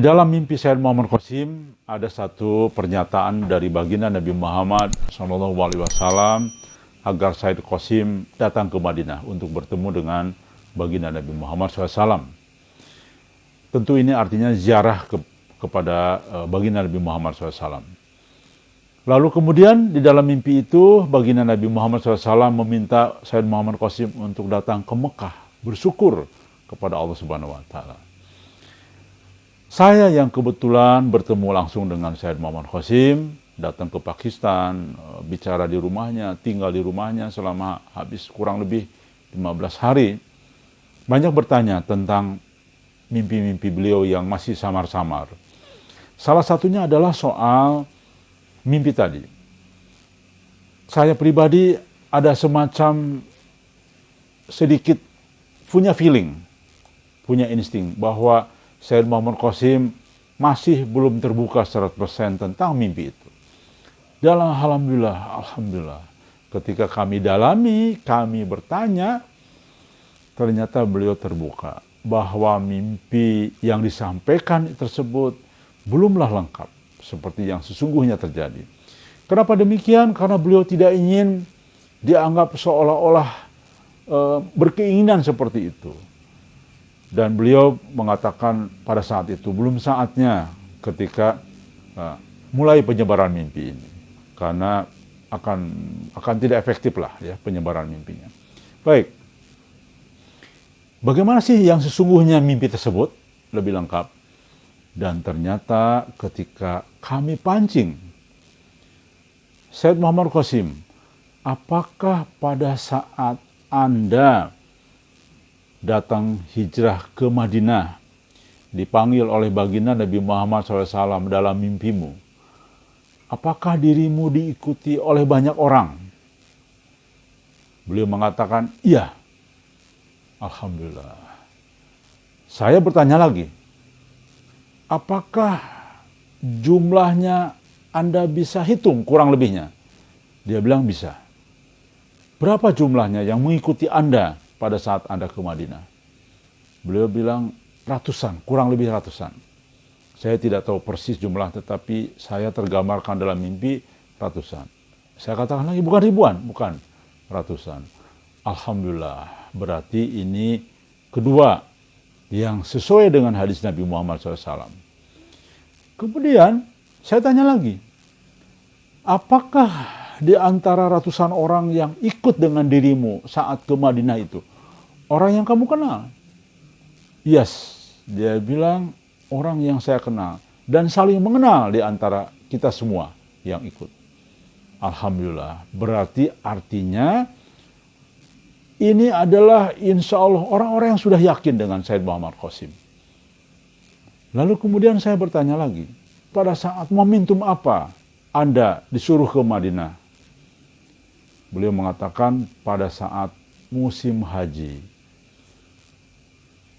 di dalam mimpi Sayyid Muhammad Qasim ada satu pernyataan dari baginda Nabi Muhammad SAW agar Sayyid Qasim datang ke Madinah untuk bertemu dengan baginda Nabi Muhammad SAW. Tentu ini artinya ziarah ke, kepada uh, baginda Nabi Muhammad SAW. Lalu kemudian di dalam mimpi itu baginda Nabi Muhammad SAW meminta Sayyid Muhammad Qasim untuk datang ke Mekah bersyukur kepada Allah Subhanahu Wa Taala. Saya yang kebetulan bertemu langsung dengan Syed Muhammad Qasim, datang ke Pakistan, eh, bicara di rumahnya, tinggal di rumahnya selama habis kurang lebih 15 hari. Banyak bertanya tentang mimpi-mimpi beliau yang masih samar-samar. Salah satunya adalah soal mimpi tadi. Saya pribadi ada semacam sedikit punya feeling, punya insting bahwa Sayyid Muhammad Qasim masih belum terbuka 100% tentang mimpi itu. Dalam Alhamdulillah, Alhamdulillah, ketika kami dalami, kami bertanya, ternyata beliau terbuka bahwa mimpi yang disampaikan tersebut belumlah lengkap seperti yang sesungguhnya terjadi. Kenapa demikian? Karena beliau tidak ingin dianggap seolah-olah e, berkeinginan seperti itu. Dan beliau mengatakan pada saat itu belum saatnya ketika uh, mulai penyebaran mimpi ini. Karena akan akan tidak efektif lah ya penyebaran mimpinya. Baik. Bagaimana sih yang sesungguhnya mimpi tersebut? Lebih lengkap. Dan ternyata ketika kami pancing, Said Muhammad Qasim, apakah pada saat Anda datang hijrah ke Madinah, dipanggil oleh baginda Nabi Muhammad SAW dalam mimpimu, apakah dirimu diikuti oleh banyak orang? Beliau mengatakan, iya. Alhamdulillah. Saya bertanya lagi, apakah jumlahnya Anda bisa hitung kurang lebihnya? Dia bilang bisa. Berapa jumlahnya yang mengikuti Anda pada saat Anda ke Madinah. Beliau bilang ratusan, kurang lebih ratusan. Saya tidak tahu persis jumlah, tetapi saya tergambarkan dalam mimpi ratusan. Saya katakan lagi, bukan ribuan, bukan ratusan. Alhamdulillah, berarti ini kedua yang sesuai dengan hadis Nabi Muhammad SAW. Kemudian saya tanya lagi, apakah di antara ratusan orang yang ikut dengan dirimu saat ke Madinah itu, orang yang kamu kenal. Yes, dia bilang orang yang saya kenal dan saling mengenal di antara kita semua yang ikut. Alhamdulillah, berarti artinya ini adalah insya Allah orang-orang yang sudah yakin dengan Said Muhammad Qasim. Lalu kemudian saya bertanya lagi, pada saat momentum apa Anda disuruh ke Madinah? Beliau mengatakan pada saat musim haji.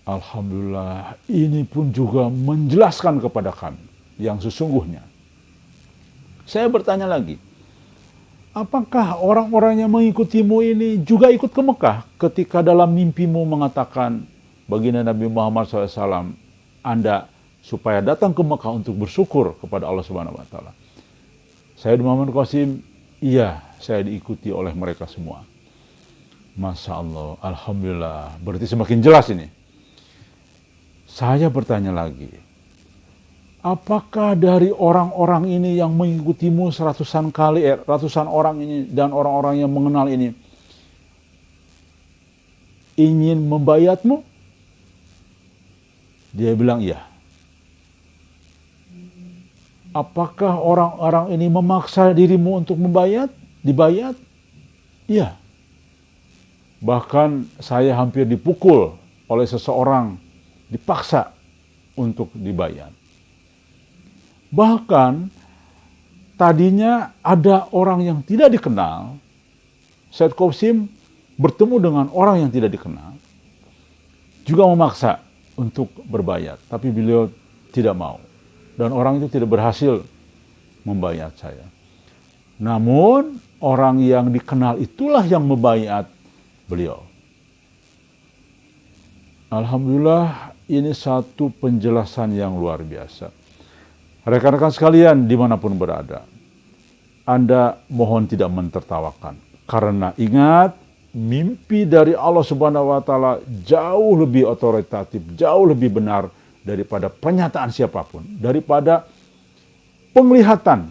Alhamdulillah ini pun juga menjelaskan kepada kami yang sesungguhnya. Saya bertanya lagi, apakah orang-orang yang mengikutimu ini juga ikut ke Mekah ketika dalam mimpimu mengatakan baginda Nabi Muhammad SAW, Anda supaya datang ke Mekah untuk bersyukur kepada Allah Subhanahu Wa Taala. Saya Muhammad Qasim, iya saya diikuti oleh mereka semua. Masya Allah, Alhamdulillah, berarti semakin jelas ini. Saya bertanya lagi, apakah dari orang-orang ini yang mengikutimu seratusan kali, eh, ratusan orang ini dan orang-orang yang mengenal ini ingin membayatmu? Dia bilang iya. Apakah orang-orang ini memaksa dirimu untuk membayat? Dibayat? Iya. Bahkan saya hampir dipukul oleh seseorang dipaksa untuk dibayar. Bahkan tadinya ada orang yang tidak dikenal, Said Qasim bertemu dengan orang yang tidak dikenal, juga memaksa untuk berbayar, tapi beliau tidak mau. Dan orang itu tidak berhasil membayar saya. Namun orang yang dikenal itulah yang membayar beliau. Alhamdulillah ini satu penjelasan yang luar biasa. Rekan-rekan sekalian di mana pun berada, Anda mohon tidak mentertawakan. Karena ingat, mimpi dari Allah Subhanahu wa Ta'ala jauh lebih otoritatif, jauh lebih benar daripada pernyataan siapa pun, daripada penglihatan.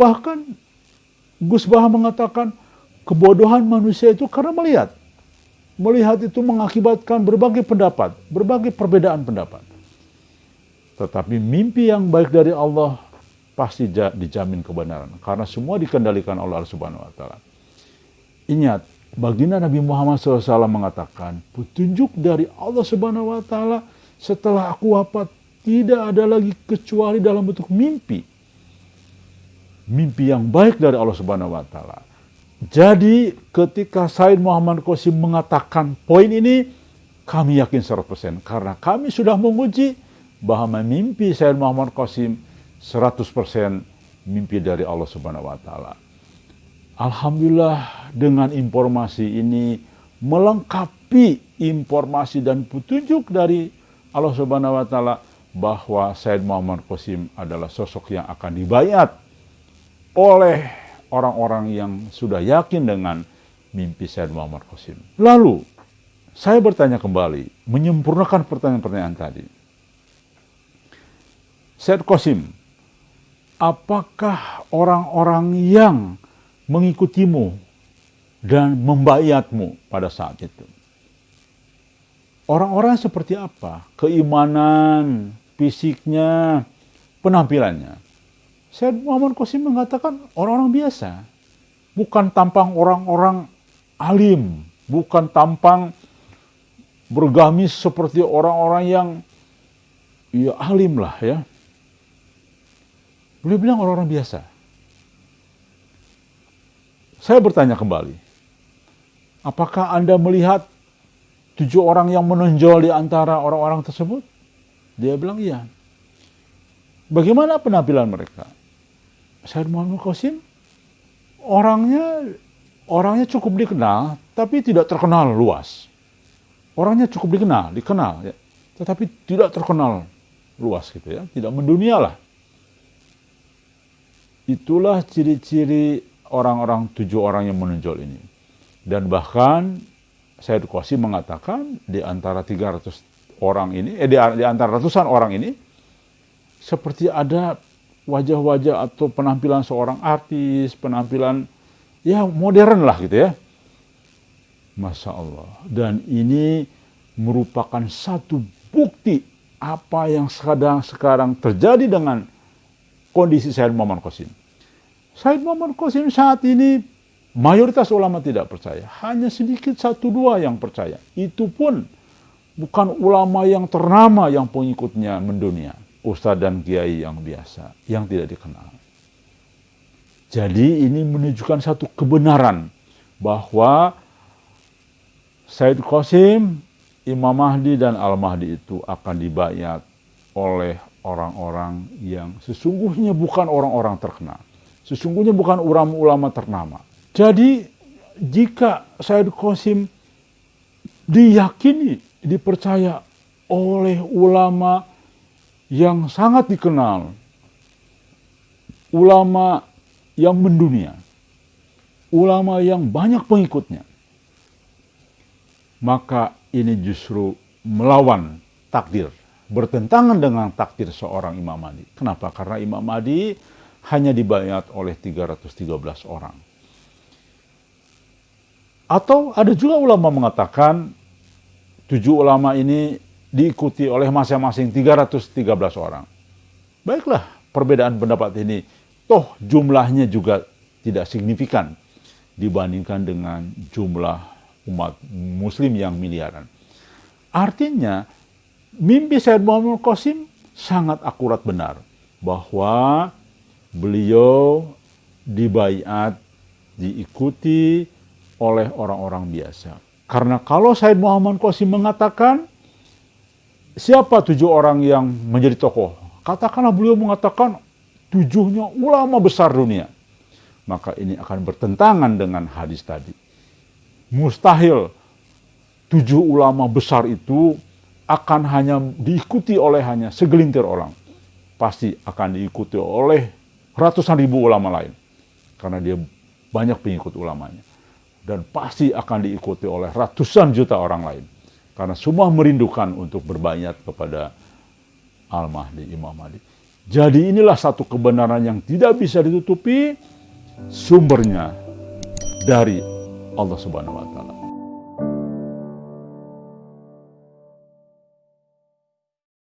Bahkan Gus Baha mengatakan kebodohan manusia itu karena melihat melihat itu mengakibatkan berbagai pendapat, berbagai perbedaan pendapat. Tetapi mimpi yang baik dari Allah pasti dijamin kebenaran karena semua dikendalikan oleh Allah Subhanahu wa taala. Ingat, baginda Nabi Muhammad SAW mengatakan, petunjuk dari Allah Subhanahu wa taala setelah aku wafat tidak ada lagi kecuali dalam bentuk mimpi. Mimpi yang baik dari Allah Subhanahu wa taala jadi ketika Said Muhammad Qasim mengatakan poin ini, kami yakin 100% karena kami sudah menguji bahwa mimpi Said Muhammad Qasim 100% mimpi dari Allah Subhanahu wa taala. Alhamdulillah dengan informasi ini melengkapi informasi dan petunjuk dari Allah Subhanahu wa taala bahwa Said Muhammad Qasim adalah sosok yang akan dibayat oleh orang-orang yang sudah yakin dengan mimpi Said Muhammad Qasim. Lalu, saya bertanya kembali, menyempurnakan pertanyaan-pertanyaan tadi. Said Qasim, apakah orang-orang yang mengikutimu dan membayatmu pada saat itu? Orang-orang seperti apa? Keimanan, fisiknya, penampilannya. Syed Muhammad Qasim mengatakan orang-orang biasa. Bukan tampang orang-orang alim. Bukan tampang bergamis seperti orang-orang yang ya alim lah ya. Beliau bilang orang-orang biasa. Saya bertanya kembali. Apakah Anda melihat tujuh orang yang menonjol di antara orang-orang tersebut? Dia bilang iya. Bagaimana penampilan mereka? Said Muhammad Qasim orangnya orangnya cukup dikenal tapi tidak terkenal luas. Orangnya cukup dikenal, dikenal ya, tetapi tidak terkenal luas gitu ya, tidak mendunia lah. Itulah ciri-ciri orang-orang tujuh orang yang menonjol ini. Dan bahkan Said Qasim mengatakan di antara 300 orang ini, eh di antara ratusan orang ini, seperti ada wajah-wajah atau penampilan seorang artis, penampilan ya modern lah gitu ya. Masya Allah. Dan ini merupakan satu bukti apa yang sedang sekarang terjadi dengan kondisi Said Muhammad Qasim. Said Muhammad Qasim saat ini mayoritas ulama tidak percaya. Hanya sedikit satu dua yang percaya. Itu pun bukan ulama yang ternama yang pengikutnya mendunia ustadz dan kiai yang biasa, yang tidak dikenal. Jadi ini menunjukkan satu kebenaran bahwa Said Qasim, Imam Mahdi dan Al-Mahdi itu akan dibayat oleh orang-orang yang sesungguhnya bukan orang-orang terkenal. Sesungguhnya bukan ulama-ulama ternama. Jadi jika Said Qasim diyakini, dipercaya oleh ulama yang sangat dikenal, ulama yang mendunia, ulama yang banyak pengikutnya, maka ini justru melawan takdir, bertentangan dengan takdir seorang Imam Mahdi. Kenapa? Karena Imam Mahdi hanya dibayat oleh 313 orang. Atau ada juga ulama mengatakan tujuh ulama ini diikuti oleh masing-masing 313 orang. Baiklah, perbedaan pendapat ini toh jumlahnya juga tidak signifikan dibandingkan dengan jumlah umat muslim yang miliaran. Artinya, mimpi Said Muhammad Qasim sangat akurat benar bahwa beliau dibayat, diikuti oleh orang-orang biasa. Karena kalau Said Muhammad Qasim mengatakan siapa tujuh orang yang menjadi tokoh? Katakanlah beliau mengatakan tujuhnya ulama besar dunia. Maka ini akan bertentangan dengan hadis tadi. Mustahil tujuh ulama besar itu akan hanya diikuti oleh hanya segelintir orang. Pasti akan diikuti oleh ratusan ribu ulama lain. Karena dia banyak pengikut ulamanya. Dan pasti akan diikuti oleh ratusan juta orang lain. Karena semua merindukan untuk berbayat kepada Al-Mahdi, Imam Mahdi. Jadi inilah satu kebenaran yang tidak bisa ditutupi sumbernya dari Allah Subhanahu wa taala.